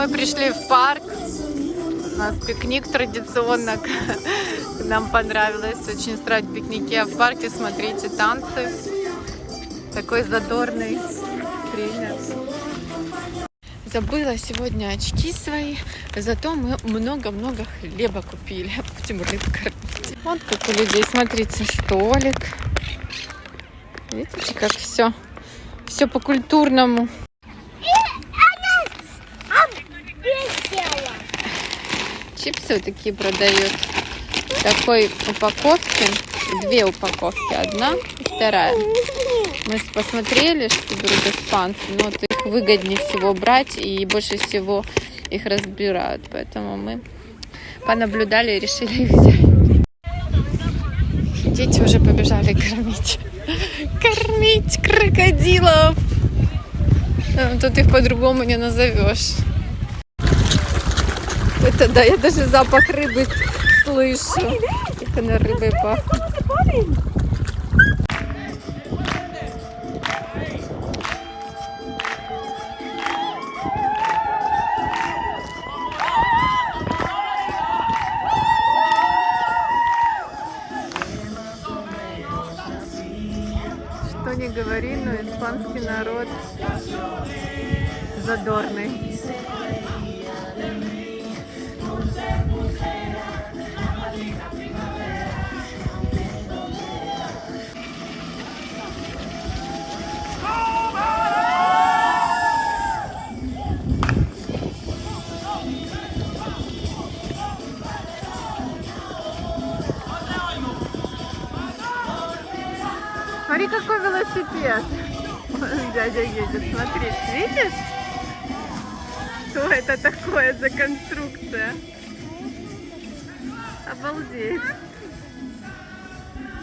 Мы пришли в парк. У нас пикник традиционно. Нам понравилось очень устраивать пикники. А в парке, смотрите, танцы. Такой задорный тренер. Забыла сегодня очки свои, зато мы много-много хлеба купили. Будем рыб кормить. Вот как у людей, смотрите, столик. Видите, как все, все по-культурному. Чипсы такие продают. В такой упаковке. Две упаковки. Одна и вторая. Мы посмотрели, что берут испанцы. Но вот их выгоднее всего брать. И больше всего их разбирают. Поэтому мы понаблюдали и решили их взять. Дети уже побежали кормить. Кормить крокодилов. Тут их по-другому не назовешь. Это да, я даже запах рыбы слышу. Как она рыбой пахнет. Что не говори, но испанский народ задорный. Смотри, какой велосипед. Дядя едет, смотри, видишь? Что это такое за конструкция? Обалдеть.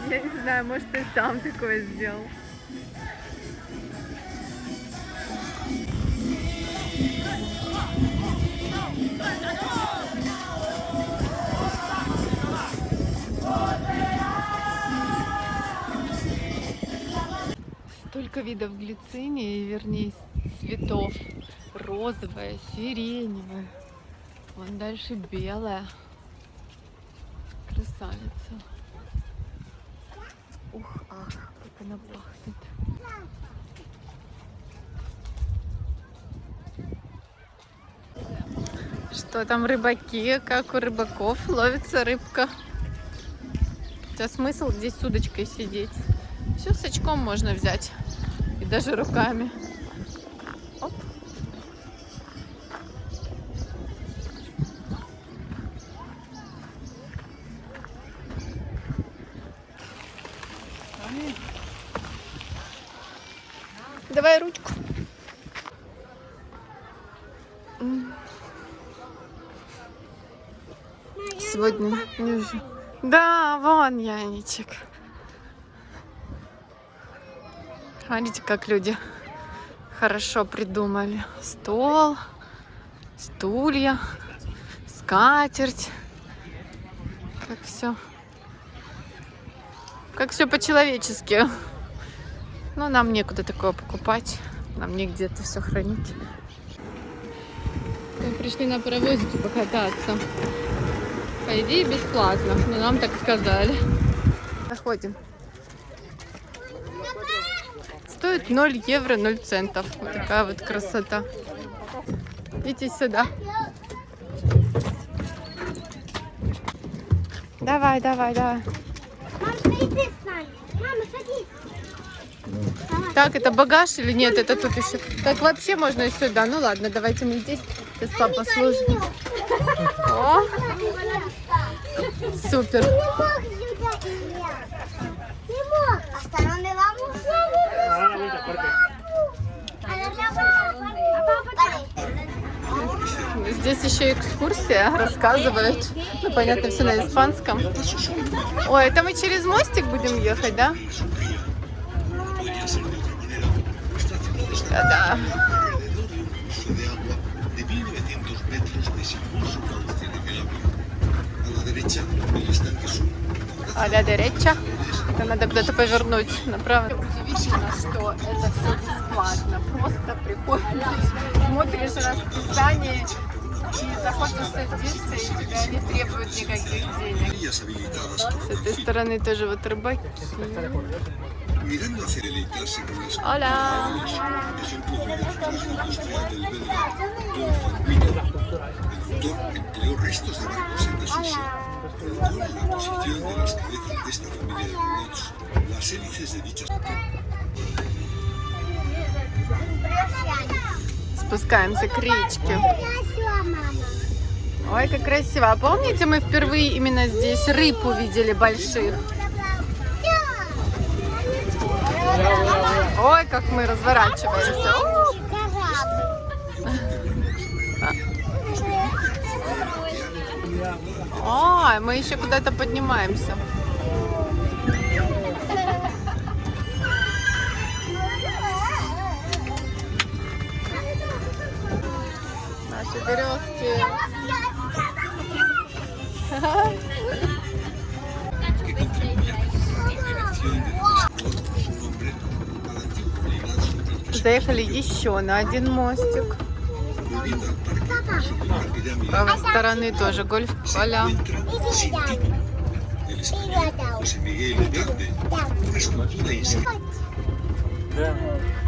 Я не знаю, может ты сам такое сделал. Видов глицинии, вернее, цветов. Розовая, сиреневая. Вон дальше белая. Красавица. Ух, ах, как она пахнет. Что там рыбаки? Как у рыбаков ловится рыбка? Хотя смысл здесь с удочкой сидеть. Все с очком можно взять. Даже руками. Оп. Давай ручку. Сегодня. Да, вон Яничек. Смотрите, как люди хорошо придумали. Стол, стулья, скатерть. Как все. Как все по-человечески. Но нам некуда такое покупать. Нам негде это все хранить. Мы пришли на паровозике покататься. По идее бесплатно, но нам так сказали. Заходим. Стоит 0 евро 0 центов. Вот такая вот красота. Идите сюда. Давай, давай, давай. Так, это багаж или нет? Это тут еще. Так вообще можно и сюда. Ну ладно, давайте мы здесь. Сейчас папа служит. О! Супер. Здесь еще экскурсия, рассказывают. Ну, понятно, все на испанском. Ой, это мы через мостик будем ехать, да? Да-да. А ля дереча. Это надо куда-то повернуть направо. Удивительно, что это все бесплатно. Просто приходишь, смотришь расписание и тебя не требуют никаких денег. С этой стороны тоже вот рыбаки. Hola! Спускаемся к речке. Ой, как красиво. А помните, мы впервые именно здесь рыб увидели больших? Ой, как мы разворачиваемся. Ой, мы еще куда-то поднимаемся. Наши березки. Заехали еще на один мостик. С правой стороны тоже гольф-поля. encuentra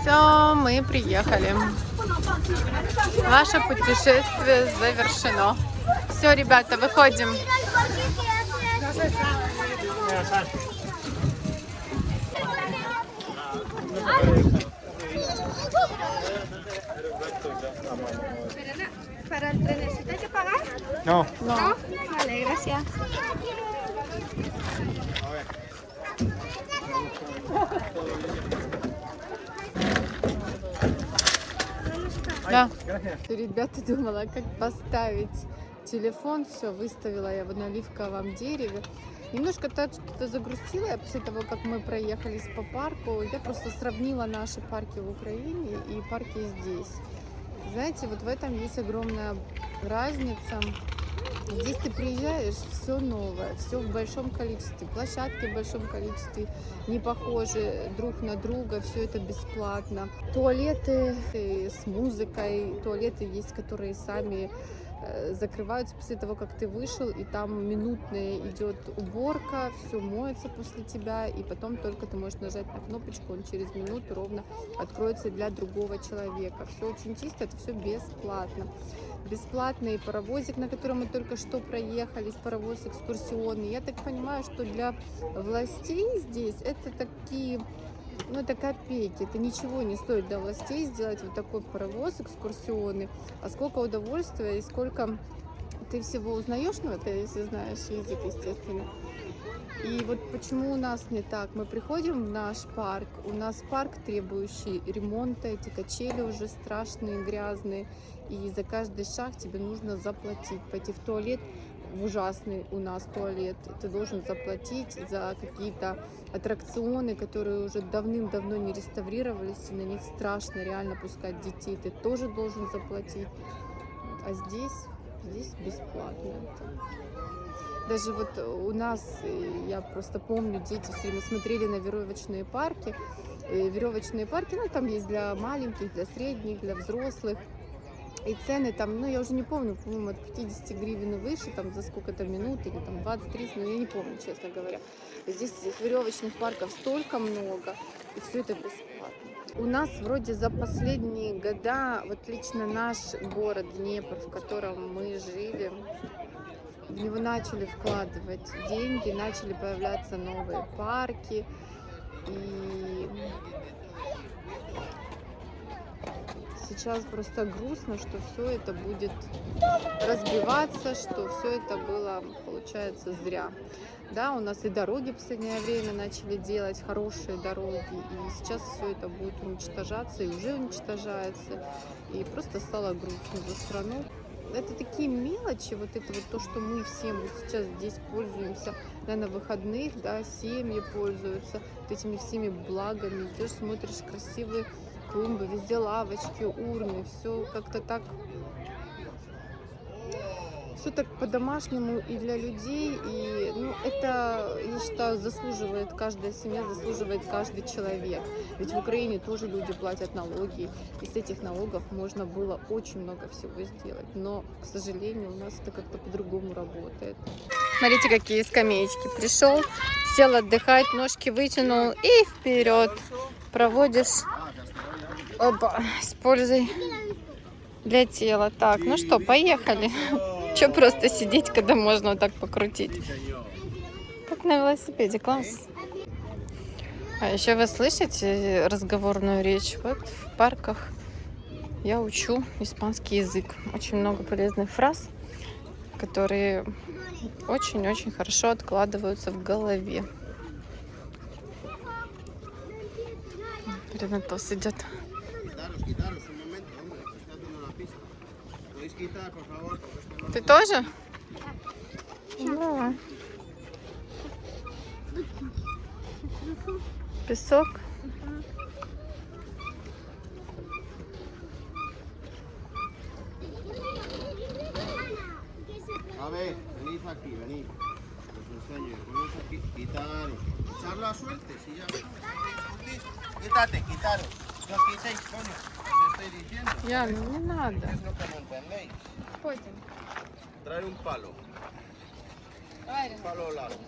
Все, мы приехали. Наше путешествие завершено. Все, ребята, выходим. Para el trenecito hay que pagar. No. No. Vale, gracias. Да. Ребята думала, как поставить телефон. Все, выставила я на оливковом дереве. Немножко так что-то загрустила я после того, как мы проехались по парку. Я просто сравнила наши парки в Украине и парки здесь. Знаете, вот в этом есть огромная разница. Здесь ты приезжаешь, все новое, все в большом количестве, площадки в большом количестве, не похожи друг на друга, все это бесплатно. Туалеты э, с музыкой, туалеты есть, которые сами закрываются после того, как ты вышел, и там минутная идет уборка, все моется после тебя, и потом только ты можешь нажать на кнопочку, он через минуту ровно откроется для другого человека. Все очень чисто, это все бесплатно. Бесплатный паровозик, на котором мы только что проехались, паровоз экскурсионный. Я так понимаю, что для властей здесь это такие ну, это копейки, это ничего не стоит для властей сделать вот такой паровоз экскурсионный, а сколько удовольствия и сколько ты всего узнаешь, ну, это если знаешь язык, естественно. И вот почему у нас не так? Мы приходим в наш парк, у нас парк, требующий ремонта, эти качели уже страшные, грязные, и за каждый шаг тебе нужно заплатить, пойти в туалет, в ужасный у нас туалет, ты должен заплатить за какие-то аттракционы, которые уже давным-давно не реставрировались, и на них страшно реально пускать детей, ты тоже должен заплатить. А здесь, здесь бесплатно. Даже вот у нас, э, я просто помню, дети все время смотрели на веревочные парки. Э, Веревочные парки, ну там есть для маленьких, для средних, для взрослых. И цены там, ну я уже не помню, по-моему, от 50 гривен и выше, там за сколько-то минут, или там 20-30, ну я не помню, честно говоря. Здесь этих веревочных парков столько много, и все это бесплатно. У нас вроде за последние года, вот лично наш город Днепр, в котором мы жили, в него начали вкладывать деньги, начали появляться новые парки. И сейчас просто грустно, что все это будет разбиваться, что все это было, получается, зря. Да, у нас и дороги в последнее время начали делать, хорошие дороги, и сейчас все это будет уничтожаться, и уже уничтожается, и просто стало грустно за страну. Это такие мелочи, вот это вот то, что мы всем вот сейчас здесь пользуемся, да, на выходных, да, семьи пользуются вот этими всеми благами, идешь, смотришь красивые клумбы, везде лавочки, урны, все как-то так все так по-домашнему и для людей, и, ну, это, я считаю, заслуживает, каждая семья заслуживает каждый человек. Ведь в Украине тоже люди платят налоги, и с этих налогов можно было очень много всего сделать. Но, к сожалению, у нас это как-то по-другому работает. Смотрите, какие скамеечки. Пришел, сел отдыхать, ножки вытянул и вперед. Проводишь Опа, с пользой для тела. Так, ну что, поехали. Че просто сидеть, когда можно вот так покрутить? Как на велосипеде, класс. А еще вы слышите разговорную речь? Вот в парках я учу испанский язык. Очень много полезных фраз, которые очень-очень хорошо откладываются в голове. Ренатос идет. Ты тоже? Да. Песок. Пойдем. Traer un palo. Давай, Un palo largo.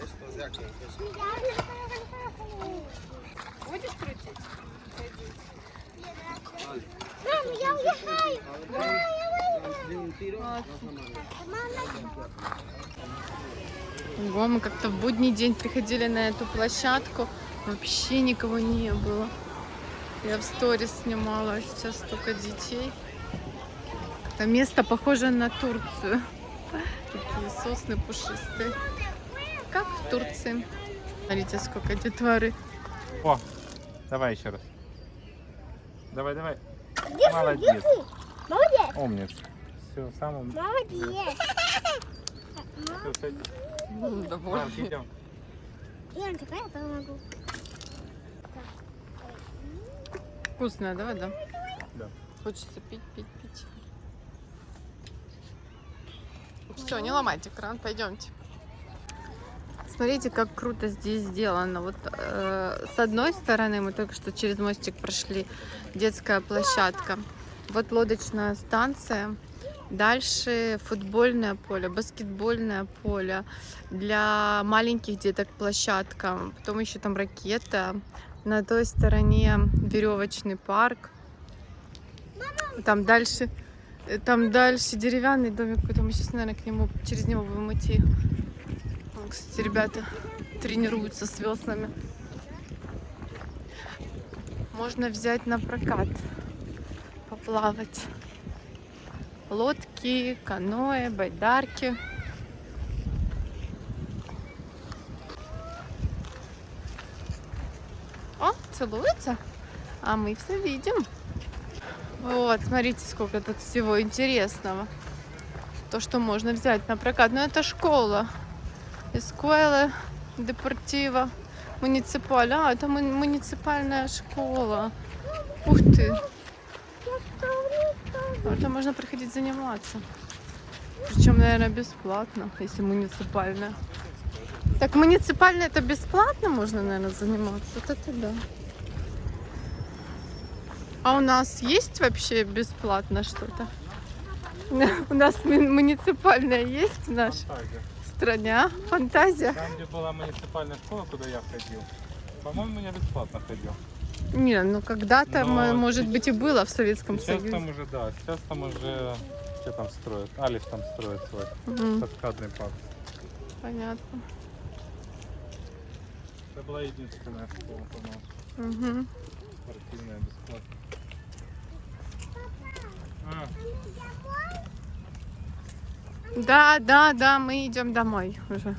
Estos de aquí. que son- Будешь крутить? Мам, я tiro, vas a mandar. Ого, мы как-то в будний день приходили на эту площадку, вообще никого не было. Я в сторис снимала, сейчас столько детей. Это место похоже на Турцию. Такие сосны пушистые. Как в Турции. Смотрите, сколько детворы. О, давай еще раз. Давай, давай. Молодец. Молодец. Умница. Все, самым. Молодец. Все, садись. Довольный. идем. Я помогу. Вкусная, да, вода? Да. Хочется пить, пить, пить. Все, не ломайте кран, пойдемте. Смотрите, как круто здесь сделано. Вот э, с одной стороны мы только что через мостик прошли, детская площадка. Вот лодочная станция. Дальше футбольное поле, баскетбольное поле. Для маленьких деток площадка. Потом еще там ракета. На той стороне веревочный парк. Там дальше, там дальше деревянный домик, какой-то мы сейчас, наверное, к нему, через него будем идти. Кстати, ребята тренируются с веслами. Можно взять на прокат, поплавать. Лодки, каноэ, байдарки. О, целуются? А мы все видим. Вот, смотрите, сколько тут всего интересного. То, что можно взять на прокат. Ну, это школа. Эскуэла депортива муниципаль. А, это му- муниципальная школа. Ух ты. Это можно приходить заниматься. Причем, наверное, бесплатно, если муниципальная. Так муниципально это бесплатно можно, наверное, заниматься? Вот это да. А у нас есть вообще бесплатно что-то? У нас муниципальная есть в нашей же. стране, а? Фантазия? Там, где была муниципальная школа, куда я ходил, по-моему, я бесплатно ходил. Не, ну когда-то, может быть, и было в Советском Сейчас Союзе. там уже, да, сейчас там уже, что там строят? Алис там строит свой каскадный парк. понятно. Это была единственная школа, по-моему, Мгм. спортивная, бесплатная. Да, да, да, мы идем домой уже.